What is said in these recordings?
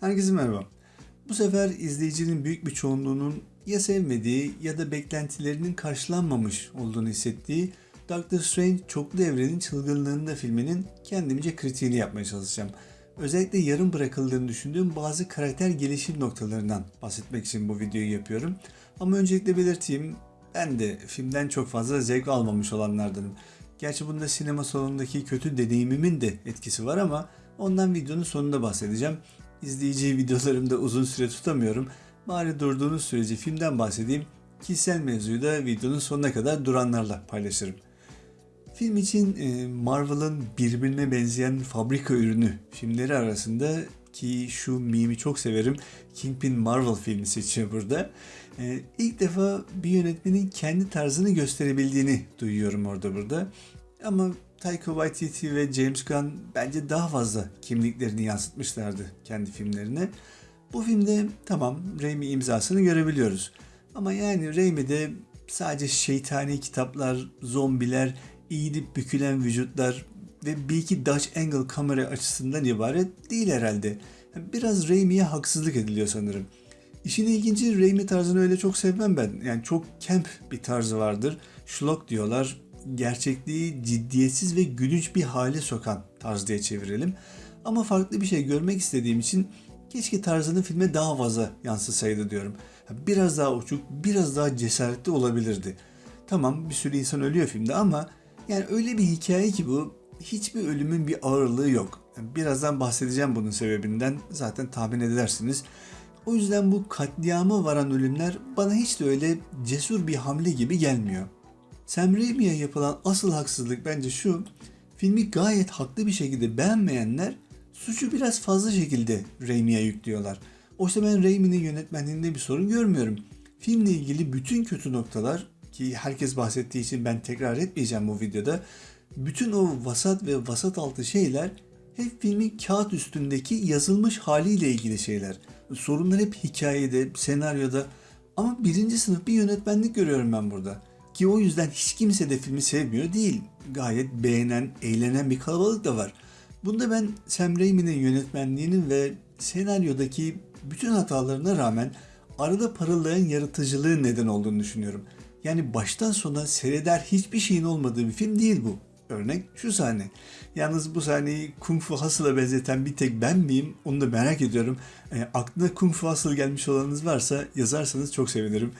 Herkese merhaba. Bu sefer izleyicinin büyük bir çoğunluğunun ya sevmediği ya da beklentilerinin karşılanmamış olduğunu hissettiği Doctor Strange Çoklu Evrenin Çılgınlığında filminin kendimce kritiğini yapmaya çalışacağım. Özellikle yarım bırakıldığını düşündüğüm bazı karakter gelişim noktalarından bahsetmek için bu videoyu yapıyorum. Ama öncelikle belirteyim ben de filmden çok fazla zevk almamış olanlardanım. Gerçi bunda sinema salonundaki kötü deneyimimin de etkisi var ama ondan videonun sonunda bahsedeceğim. İzleyici videolarımda uzun süre tutamıyorum. Bari durduğunuz sürece filmden bahsedeyim. Kişisel mevzuyu da videonun sonuna kadar duranlarla paylaşırım. Film için e, Marvel'ın birbirine benzeyen fabrika ürünü filmleri arasında ki şu mimi çok severim. Kingpin Marvel filmi seçiyor burada. Ee, ilk defa bir yönetmenin kendi tarzını gösterebildiğini duyuyorum orada burada. Ama Taika Waititi ve James Gunn bence daha fazla kimliklerini yansıtmışlardı kendi filmlerine. Bu filmde tamam Raimi imzasını görebiliyoruz. Ama yani Raimi'de sadece şeytani kitaplar, zombiler, eğilip bükülen vücutlar ve bir iki Dutch angle kamera açısından ibaret değil herhalde. Biraz Raimi'ye haksızlık ediliyor sanırım. İşin ilginci Raimi tarzını öyle çok sevmem ben. Yani çok camp bir tarzı vardır. Schlock diyorlar. Gerçekliği ciddiyetsiz ve gülünç bir hale sokan tarz diye çevirelim. Ama farklı bir şey görmek istediğim için keşke tarzını filme daha fazla yansısaydı diyorum. Biraz daha uçuk, biraz daha cesaretli olabilirdi. Tamam bir sürü insan ölüyor filmde ama yani öyle bir hikaye ki bu hiçbir ölümün bir ağırlığı yok. Birazdan bahsedeceğim bunun sebebinden zaten tahmin edersiniz. O yüzden bu katliama varan ölümler bana hiç de öyle cesur bir hamle gibi gelmiyor. Sam Raimi'ye yapılan asıl haksızlık bence şu. Filmi gayet haklı bir şekilde beğenmeyenler suçu biraz fazla şekilde Raimi'ye yüklüyorlar. Oysa ben Raimi'nin yönetmenliğinde bir sorun görmüyorum. Filmle ilgili bütün kötü noktalar ki herkes bahsettiği için ben tekrar etmeyeceğim bu videoda. Bütün o vasat ve vasat altı şeyler hep filmin kağıt üstündeki yazılmış haliyle ilgili şeyler. Sorunlar hep hikayede, senaryoda ama birinci sınıf bir yönetmenlik görüyorum ben burada. Ki o yüzden hiç kimse de filmi sevmiyor değil. Gayet beğenen, eğlenen bir kalabalık da var. Bunda ben Sam Raimi'nin yönetmenliğinin ve senaryodaki bütün hatalarına rağmen arada parıldayan yaratıcılığın neden olduğunu düşünüyorum. Yani baştan sona seyreder hiçbir şeyin olmadığı bir film değil bu. Örnek şu sahne. Yalnız bu sahneyi Kung Fu Hustle'a benzeten bir tek ben miyim? Onu da merak ediyorum. E, aklına Kung Fu Hustle gelmiş olanınız varsa yazarsanız çok sevinirim.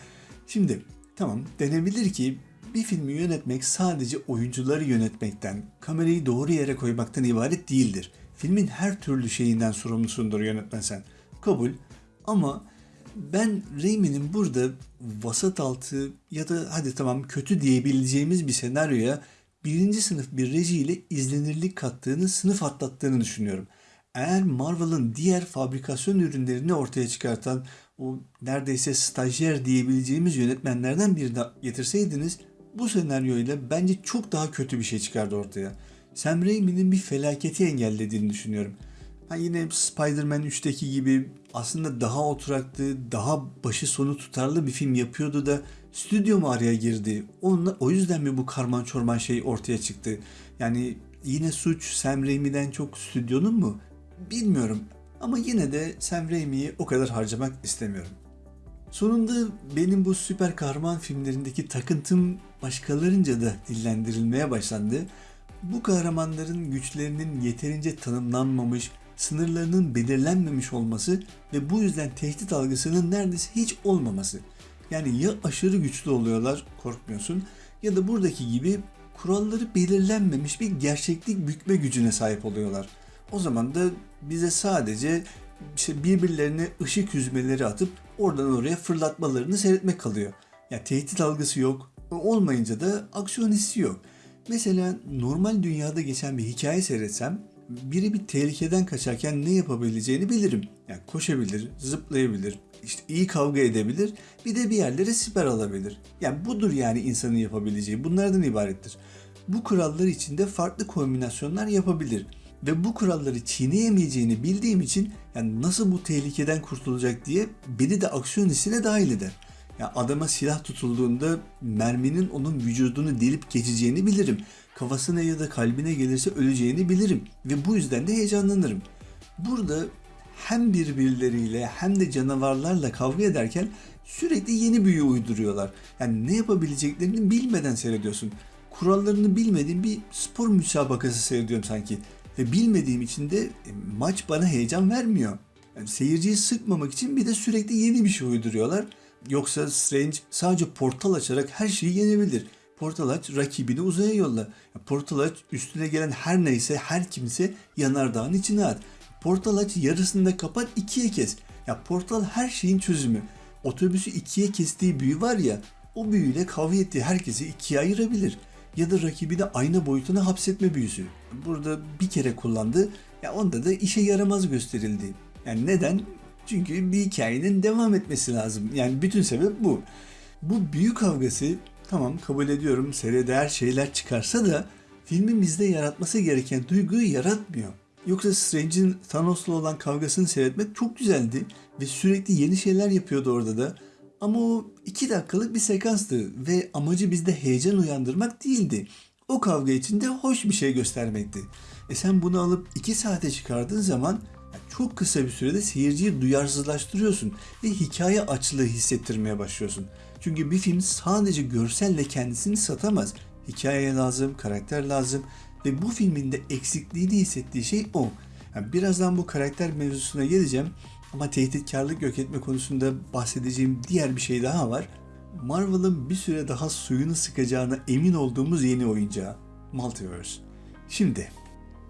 Şimdi tamam denebilir ki bir filmi yönetmek sadece oyuncuları yönetmekten, kamerayı doğru yere koymaktan ibaret değildir. Filmin her türlü şeyinden sorumlusundur yönetmen sen. Kabul. Ama ben Raimi'nin burada vasat altı ya da hadi tamam kötü diyebileceğimiz bir senaryoya birinci sınıf bir rejiyle izlenirlik kattığını, sınıf atlattığını düşünüyorum. Eğer Marvel'ın diğer fabrikasyon ürünlerini ortaya çıkartan o neredeyse stajyer diyebileceğimiz yönetmenlerden birini getirseydiniz bu senaryoyla bence çok daha kötü bir şey çıkardı ortaya. Sam Raimi'nin bir felaketi engellediğini düşünüyorum. Ha yine Spider-Man 3'teki gibi aslında daha oturaklı, daha başı sonu tutarlı bir film yapıyordu da stüdyo mu araya girdi? Onunla, o yüzden mi bu karman çorman şey ortaya çıktı? Yani yine suç Sam Raimi'den çok stüdyonun mu? Bilmiyorum. Ama yine de Sam Raimi'yi o kadar harcamak istemiyorum. Sonunda benim bu süper kahraman filmlerindeki takıntım başkalarınca da dillendirilmeye başlandı. Bu kahramanların güçlerinin yeterince tanımlanmamış, sınırlarının belirlenmemiş olması ve bu yüzden tehdit algısının neredeyse hiç olmaması. Yani ya aşırı güçlü oluyorlar korkmuyorsun ya da buradaki gibi kuralları belirlenmemiş bir gerçeklik bükme gücüne sahip oluyorlar. O zaman da bize sadece işte birbirlerine ışık yüzmeleri atıp oradan oraya fırlatmalarını seyretmek kalıyor. Yani tehdit algısı yok. Olmayınca da aksiyon hissi yok. Mesela normal dünyada geçen bir hikaye seyretsem biri bir tehlikeden kaçarken ne yapabileceğini bilirim. Yani koşabilir, zıplayabilir, işte iyi kavga edebilir, bir de bir yerlere siper alabilir. Yani budur yani insanın yapabileceği. Bunlardan ibarettir. Bu kurallar içinde farklı kombinasyonlar yapabilir. Ve bu kuralları çiğneyemeyeceğini bildiğim için yani nasıl bu tehlikeden kurtulacak diye beni de aksiyon hissine dahil eder. Yani adama silah tutulduğunda merminin onun vücudunu delip geçeceğini bilirim. Kafasına ya da kalbine gelirse öleceğini bilirim ve bu yüzden de heyecanlanırım. Burada hem birbirleriyle hem de canavarlarla kavga ederken sürekli yeni büyü uyduruyorlar. Yani ne yapabileceklerini bilmeden seyrediyorsun. Kurallarını bilmediğim bir spor müsabakası seyrediyorum sanki. Ve bilmediğim için de e, maç bana heyecan vermiyor. Yani seyirciyi sıkmamak için bir de sürekli yeni bir şey uyduruyorlar. Yoksa Strange sadece portal açarak her şeyi yenebilir. Portal aç rakibini uzaya yolla. Portal aç üstüne gelen her neyse her kimse yanardağın içine at. Portal aç yarısını da kapat ikiye kes. Ya portal her şeyin çözümü. Otobüsü ikiye kestiği büyü var ya o büyüyle kavga ettiği herkesi ikiye ayırabilir. Ya da rakibi de ayna boyutuna hapsetme büyüsü. Burada bir kere kullandı. Ya onda da işe yaramaz gösterildi. Yani neden? Çünkü bir hikayenin devam etmesi lazım. Yani bütün sebep bu. Bu büyük kavgası tamam kabul ediyorum seyreder şeyler çıkarsa da filmin bizde yaratması gereken duyguyu yaratmıyor. Yoksa Strange'in Thanos'la olan kavgasını seyretmek çok güzeldi ve sürekli yeni şeyler yapıyordu orada da. Ama o iki dakikalık bir sekanstı ve amacı bizde heyecan uyandırmak değildi. O kavga içinde hoş bir şey göstermekti. E sen bunu alıp iki saate çıkardığın zaman çok kısa bir sürede seyirciyi duyarsızlaştırıyorsun ve hikaye açlığı hissettirmeye başlıyorsun. Çünkü bir film sadece görselle kendisini satamaz. Hikaye lazım, karakter lazım ve bu filmin de eksikliğini hissettiği şey o. Yani birazdan bu karakter mevzusuna geleceğim ama tehditkarlık yok etme konusunda bahsedeceğim diğer bir şey daha var. Marvel'ın bir süre daha suyunu sıkacağına emin olduğumuz yeni oyuncağı Multiverse. Şimdi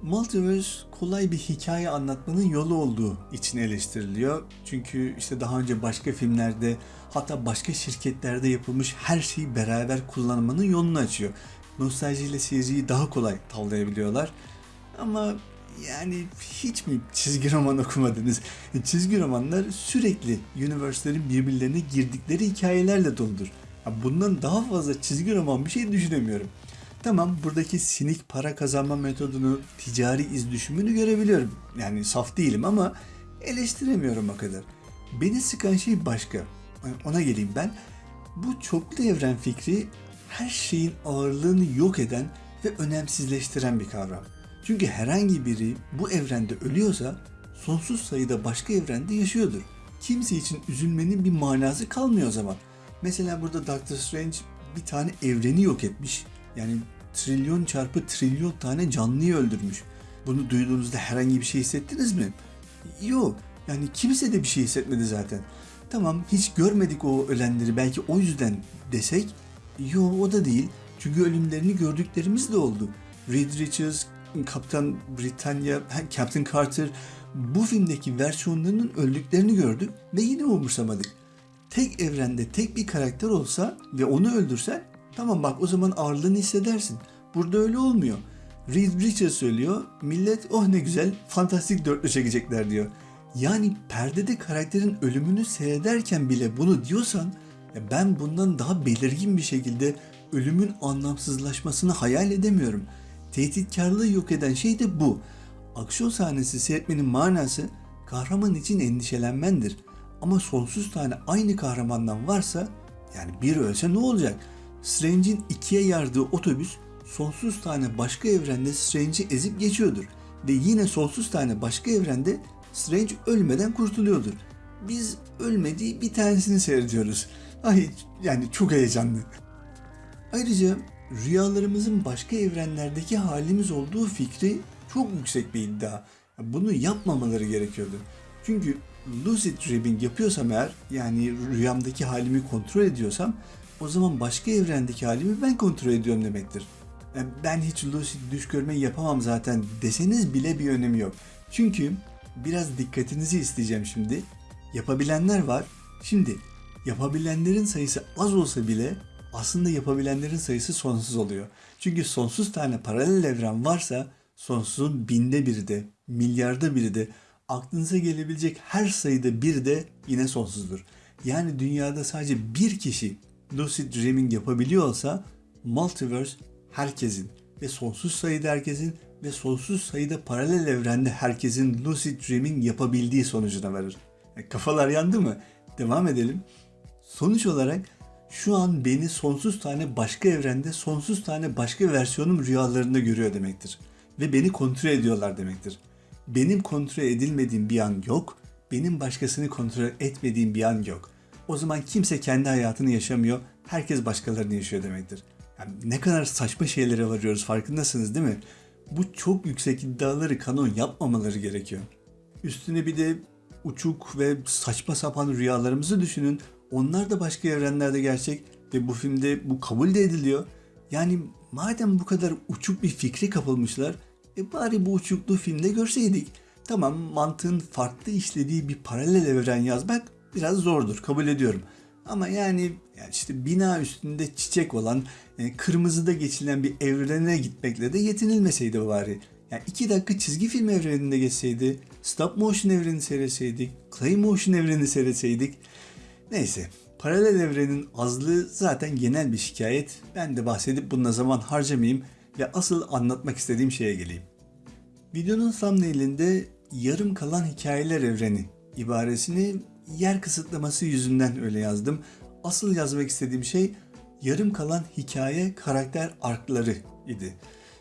Multiverse kolay bir hikaye anlatmanın yolu olduğu için eleştiriliyor. Çünkü işte daha önce başka filmlerde hatta başka şirketlerde yapılmış her şeyi beraber kullanmanın yolunu açıyor. Nostaljiyle seyirciyi daha kolay tavlayabiliyorlar. Ama yani hiç mi çizgi roman okumadınız? Çizgi romanlar sürekli universe'lerin birbirlerine girdikleri hikayelerle doludur. Bundan daha fazla çizgi roman bir şey düşünemiyorum. Tamam buradaki sinik para kazanma metodunu, ticari iz düşümünü görebiliyorum. Yani saf değilim ama eleştiremiyorum o kadar. Beni sıkan şey başka. Ona geleyim ben. Bu çoklu evren fikri her şeyin ağırlığını yok eden ve önemsizleştiren bir kavram. Çünkü herhangi biri bu evrende ölüyorsa sonsuz sayıda başka evrende yaşıyordur. Kimse için üzülmenin bir manası kalmıyor o zaman. Mesela burada Doctor Strange bir tane evreni yok etmiş. Yani trilyon çarpı trilyon tane canlıyı öldürmüş. Bunu duyduğunuzda herhangi bir şey hissettiniz mi? Yok. Yani kimse de bir şey hissetmedi zaten. Tamam hiç görmedik o ölenleri belki o yüzden desek. Yok o da değil. Çünkü ölümlerini gördüklerimiz de oldu. Reed Richards, Kaptan Britannia, Captain Carter bu filmdeki versiyonlarının öldüklerini gördük ve yine umursamadık. Tek evrende tek bir karakter olsa ve onu öldürsen tamam bak o zaman ağırlığını hissedersin. Burada öyle olmuyor. Reed Richards söylüyor, millet oh ne güzel fantastik dörtlü çekecekler diyor. Yani perdede karakterin ölümünü seyrederken bile bunu diyorsan ben bundan daha belirgin bir şekilde ölümün anlamsızlaşmasını hayal edemiyorum. Tehditkarlığı yok eden şey de bu. Aksiyon sahnesi seyretmenin manası kahraman için endişelenmendir. Ama sonsuz tane aynı kahramandan varsa yani bir ölse ne olacak? Strange'in ikiye yardığı otobüs sonsuz tane başka evrende Strange'i ezip geçiyordur. Ve yine sonsuz tane başka evrende Strange ölmeden kurtuluyordur. Biz ölmediği bir tanesini seyrediyoruz. Ay yani çok heyecanlı. Ayrıca rüyalarımızın başka evrenlerdeki halimiz olduğu fikri çok yüksek bir iddia. Bunu yapmamaları gerekiyordu. Çünkü lucid dreaming yapıyorsam eğer yani rüyamdaki halimi kontrol ediyorsam o zaman başka evrendeki halimi ben kontrol ediyorum demektir. Yani ben hiç lucid düş görmeyi yapamam zaten deseniz bile bir önemi yok. Çünkü biraz dikkatinizi isteyeceğim şimdi. Yapabilenler var. Şimdi yapabilenlerin sayısı az olsa bile aslında yapabilenlerin sayısı sonsuz oluyor. Çünkü sonsuz tane paralel evren varsa sonsuzun binde biri de, milyarda biri de, aklınıza gelebilecek her sayıda bir de yine sonsuzdur. Yani dünyada sadece bir kişi lucid dreaming yapabiliyor olsa multiverse herkesin ve sonsuz sayıda herkesin ve sonsuz sayıda paralel evrende herkesin lucid dreaming yapabildiği sonucuna varır. E, kafalar yandı mı? Devam edelim. Sonuç olarak şu an beni sonsuz tane başka evrende sonsuz tane başka versiyonum rüyalarında görüyor demektir. Ve beni kontrol ediyorlar demektir. Benim kontrol edilmediğim bir an yok benim başkasını kontrol etmediğim bir an yok. O zaman kimse kendi hayatını yaşamıyor, herkes başkalarını yaşıyor demektir. Yani ne kadar saçma şeylere varıyoruz farkındasınız değil mi? Bu çok yüksek iddiaları kanon yapmamaları gerekiyor. Üstüne bir de uçuk ve saçma sapan rüyalarımızı düşünün. Onlar da başka evrenlerde gerçek ve bu filmde bu kabul de ediliyor. Yani madem bu kadar uçuk bir fikri kapılmışlar, e bari bu uçukluğu filmde görseydik. Tamam mantığın farklı işlediği bir paralel evren yazmak biraz zordur kabul ediyorum. Ama yani, yani işte bina üstünde çiçek olan, e, kırmızıda geçilen bir evrene gitmekle de yetinilmeseydi bari. Yani iki dakika çizgi film evreninde geçseydi, stop motion evreni seyretseydik, clay motion evreni seyretseydik. Neyse, paralel evrenin azlığı zaten genel bir şikayet. Ben de bahsedip bununla zaman harcamayayım ve asıl anlatmak istediğim şeye geleyim. Videonun thumbnailinde yarım kalan hikayeler evreni ibaresini yer kısıtlaması yüzünden öyle yazdım. Asıl yazmak istediğim şey yarım kalan hikaye karakter arkları idi.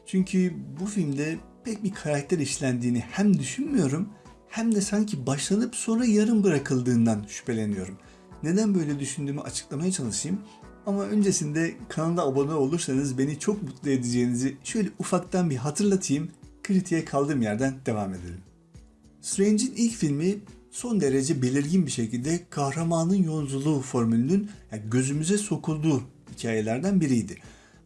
Çünkü bu filmde pek bir karakter işlendiğini hem düşünmüyorum hem de sanki başlanıp sonra yarım bırakıldığından şüpheleniyorum. Neden böyle düşündüğümü açıklamaya çalışayım. Ama öncesinde kanala abone olursanız beni çok mutlu edeceğinizi şöyle ufaktan bir hatırlatayım. Kritiğe kaldığım yerden devam edelim. Strange'in ilk filmi son derece belirgin bir şekilde kahramanın yolculuğu formülünün yani gözümüze sokulduğu hikayelerden biriydi.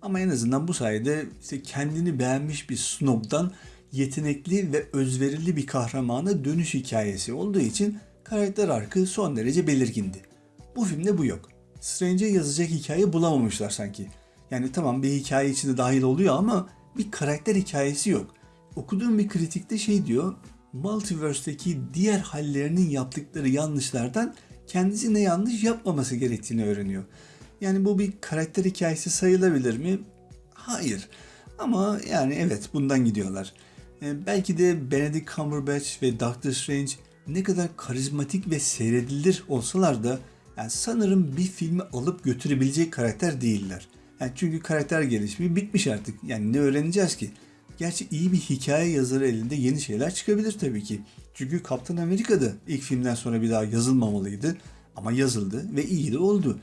Ama en azından bu sayede işte kendini beğenmiş bir snobdan yetenekli ve özverili bir kahramana dönüş hikayesi olduğu için karakter arkı son derece belirgindi. Bu filmde bu yok. Strange'e yazacak hikaye bulamamışlar sanki. Yani tamam bir hikaye içinde dahil oluyor ama bir karakter hikayesi yok. Okuduğum bir kritikte şey diyor, Multiverse'deki diğer hallerinin yaptıkları yanlışlardan kendisi ne yanlış yapmaması gerektiğini öğreniyor. Yani bu bir karakter hikayesi sayılabilir mi? Hayır. Ama yani evet bundan gidiyorlar. Ee, belki de Benedict Cumberbatch ve Doctor Strange ne kadar karizmatik ve seyredilir olsalar da yani sanırım bir filmi alıp götürebilecek karakter değiller. Yani çünkü karakter gelişimi bitmiş artık. Yani ne öğreneceğiz ki? Gerçi iyi bir hikaye yazarı elinde yeni şeyler çıkabilir tabii ki. Çünkü Kaptan Amerika'da ilk filmden sonra bir daha yazılmamalıydı. Ama yazıldı ve iyi de oldu.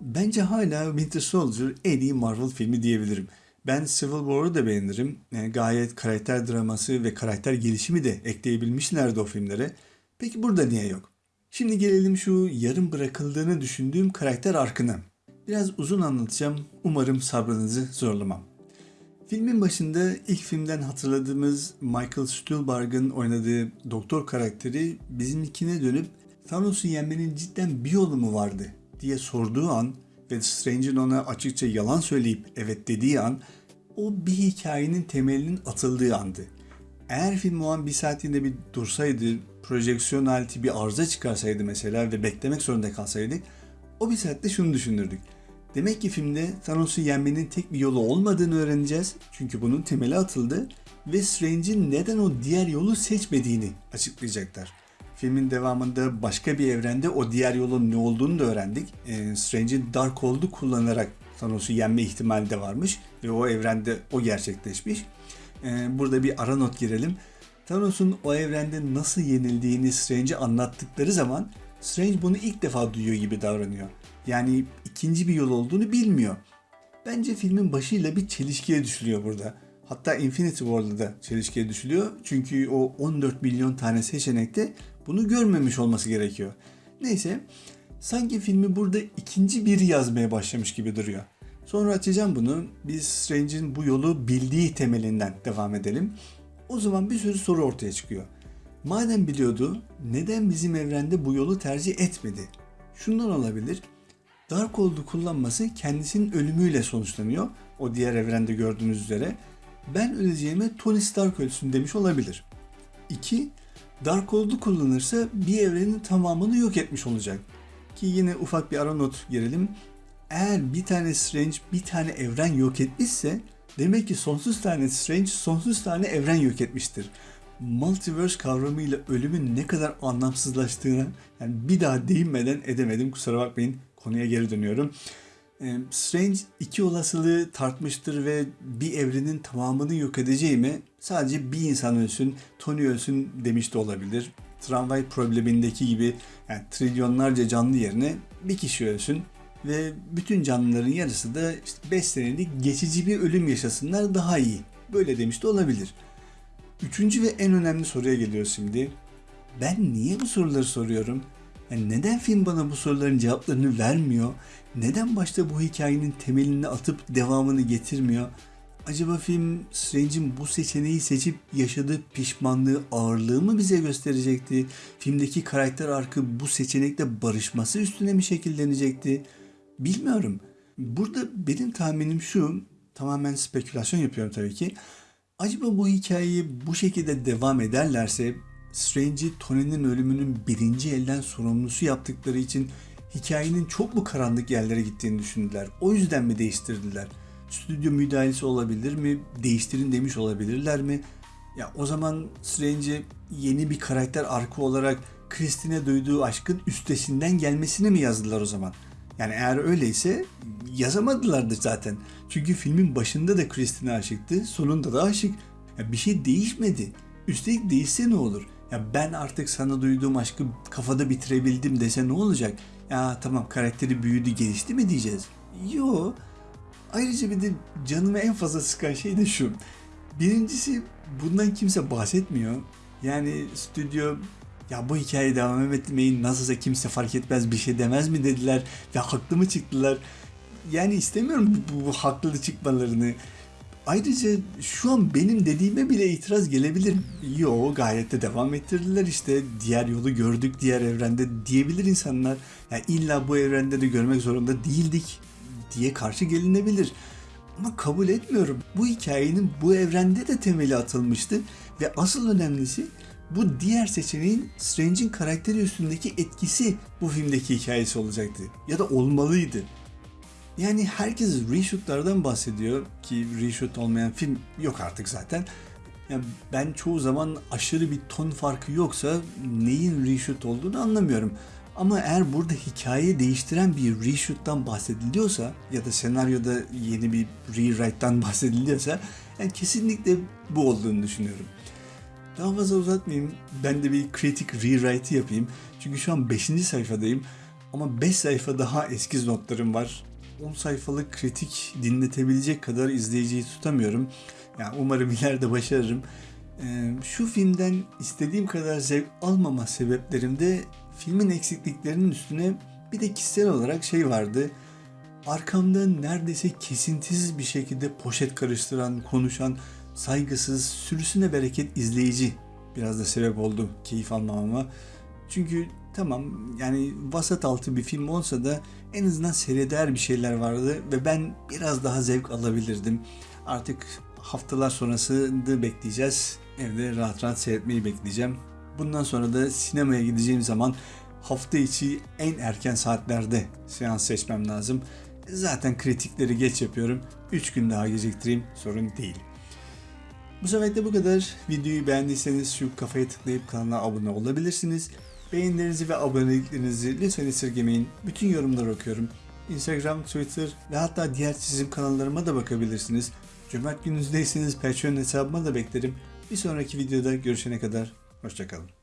Bence hala Winter Soldier en iyi Marvel filmi diyebilirim. Ben Civil War'ı da beğenirim. Yani gayet karakter draması ve karakter gelişimi de ekleyebilmişlerdi o filmlere. Peki burada niye yok? Şimdi gelelim şu yarım bırakıldığını düşündüğüm karakter arkına. Biraz uzun anlatacağım. Umarım sabrınızı zorlamam. Filmin başında ilk filmden hatırladığımız Michael Stuhlbarg'ın oynadığı doktor karakteri bizimkine dönüp Thanos'u yenmenin cidden bir yolu mu vardı diye sorduğu an ve Strange'in ona açıkça yalan söyleyip evet dediği an o bir hikayenin temelinin atıldığı andı. Eğer film o an bir saatliğinde bir dursaydı, projeksiyon aleti bir arıza çıkarsaydı mesela ve beklemek zorunda kalsaydık, o bir saatte şunu düşünürdük. Demek ki filmde Thanos'u yenmenin tek bir yolu olmadığını öğreneceğiz. Çünkü bunun temeli atıldı ve Strange'in neden o diğer yolu seçmediğini açıklayacaklar. Filmin devamında başka bir evrende o diğer yolun ne olduğunu da öğrendik. E, Strange'in Darkhold'u kullanarak Thanos'u yenme ihtimali de varmış ve o evrende o gerçekleşmiş. E, burada bir ara not girelim. Thanos'un o evrende nasıl yenildiğini Strange'e anlattıkları zaman Strange bunu ilk defa duyuyor gibi davranıyor. Yani ikinci bir yol olduğunu bilmiyor. Bence filmin başıyla bir çelişkiye düşülüyor burada. Hatta Infinity War'da da çelişkiye düşülüyor. Çünkü o 14 milyon tane seçenekte bunu görmemiş olması gerekiyor. Neyse sanki filmi burada ikinci biri yazmaya başlamış gibi duruyor. Sonra açacağım bunu. Biz Strange'in bu yolu bildiği temelinden devam edelim. O zaman bir sürü soru ortaya çıkıyor. Madem biliyordu, neden bizim evrende bu yolu tercih etmedi? Şundan olabilir. Darkhold'u kullanması kendisinin ölümüyle sonuçlanıyor. O diğer evrende gördüğünüz üzere. Ben öleceğime Tony Stark ölsün demiş olabilir. 2. Darkhold'u kullanırsa bir evrenin tamamını yok etmiş olacak. Ki yine ufak bir ara not girelim. Eğer bir tane Strange bir tane evren yok etmişse demek ki sonsuz tane Strange sonsuz tane evren yok etmiştir. Multiverse kavramıyla ölümün ne kadar anlamsızlaştığını yani bir daha değinmeden edemedim kusura bakmayın konuya geri dönüyorum. Strange iki olasılığı tartmıştır ve bir evrenin tamamını yok edeceği mi sadece bir insan ölsün, Tony ölsün demiş de olabilir. tramvay problemindeki gibi yani trilyonlarca canlı yerine bir kişi ölsün ve bütün canlıların yarısı da işte 5 senelik geçici bir ölüm yaşasınlar daha iyi. Böyle demiş de olabilir. Üçüncü ve en önemli soruya geliyoruz şimdi. Ben niye bu soruları soruyorum? Yani neden film bana bu soruların cevaplarını vermiyor? Neden başta bu hikayenin temelini atıp devamını getirmiyor? Acaba film Strange'in bu seçeneği seçip yaşadığı pişmanlığı, ağırlığı mı bize gösterecekti? Filmdeki karakter arkı bu seçenekle barışması üstüne mi şekillenecekti? Bilmiyorum. Burada benim tahminim şu, tamamen spekülasyon yapıyorum tabii ki. Acaba bu hikayeyi bu şekilde devam ederlerse Strange'i Tony'nin ölümünün birinci elden sorumlusu yaptıkları için hikayenin çok mu karanlık yerlere gittiğini düşündüler. O yüzden mi değiştirdiler? Stüdyo müdahalesi olabilir mi? Değiştirin demiş olabilirler mi? Ya o zaman Strange'e yeni bir karakter arka olarak Christine'e duyduğu aşkın üstesinden gelmesini mi yazdılar o zaman? Yani eğer öyleyse yazamadılardı zaten. Çünkü filmin başında da Christine aşıktı, sonunda da aşık. Ya bir şey değişmedi. Üstelik değişse ne olur? Ya ben artık sana duyduğum aşkı kafada bitirebildim dese ne olacak? Ya tamam karakteri büyüdü, gelişti mi diyeceğiz? Yo. Ayrıca bir de canımı en fazla sıkan şey de şu. Birincisi bundan kimse bahsetmiyor. Yani stüdyo ya bu hikayeyi devam etmeyin nasılsa kimse fark etmez bir şey demez mi dediler ve haklı mı çıktılar. Yani istemiyorum bu, bu haklı çıkmalarını. Ayrıca şu an benim dediğime bile itiraz gelebilir. Yo gayet de devam ettirdiler işte. Diğer yolu gördük diğer evrende diyebilir insanlar. Yani illa bu evrende de görmek zorunda değildik diye karşı gelinebilir. Ama kabul etmiyorum. Bu hikayenin bu evrende de temeli atılmıştı ve asıl önemlisi bu diğer seçeneğin Strange'in karakteri üstündeki etkisi bu filmdeki hikayesi olacaktı. Ya da olmalıydı. Yani herkes reshootlardan bahsediyor ki reshoot olmayan film yok artık zaten. Yani ben çoğu zaman aşırı bir ton farkı yoksa neyin reshoot olduğunu anlamıyorum. Ama eğer burada hikayeyi değiştiren bir reshoot'tan bahsediliyorsa ya da senaryoda yeni bir rewrite'dan bahsediliyorsa yani kesinlikle bu olduğunu düşünüyorum. Daha fazla uzatmayayım. Ben de bir kritik rewrite yapayım. Çünkü şu an 5. sayfadayım. Ama 5 sayfa daha eskiz notlarım var. 10 sayfalık kritik dinletebilecek kadar izleyiciyi tutamıyorum. Yani umarım ileride başarırım. Ee, şu filmden istediğim kadar zevk almama sebeplerimde filmin eksikliklerinin üstüne bir de kişisel olarak şey vardı. Arkamda neredeyse kesintisiz bir şekilde poşet karıştıran, konuşan, saygısız, sürüsüne bereket izleyici biraz da sebep oldu keyif almamama. Çünkü tamam yani vasat altı bir film olsa da en azından seyreder bir şeyler vardı ve ben biraz daha zevk alabilirdim. Artık haftalar sonrasını bekleyeceğiz. Evde rahat rahat seyretmeyi bekleyeceğim. Bundan sonra da sinemaya gideceğim zaman hafta içi en erken saatlerde seans seçmem lazım. Zaten kritikleri geç yapıyorum. 3 gün daha geciktireyim sorun değil. Bu sefer de bu kadar. Videoyu beğendiyseniz şu kafaya tıklayıp kanala abone olabilirsiniz. Beğenilerinizi ve aboneliklerinizi lütfen esirgemeyin. Bütün yorumları okuyorum. Instagram, Twitter ve hatta diğer çizim kanallarıma da bakabilirsiniz. Cömert gününüzdeyseniz Patreon hesabıma da beklerim. Bir sonraki videoda görüşene kadar hoşçakalın.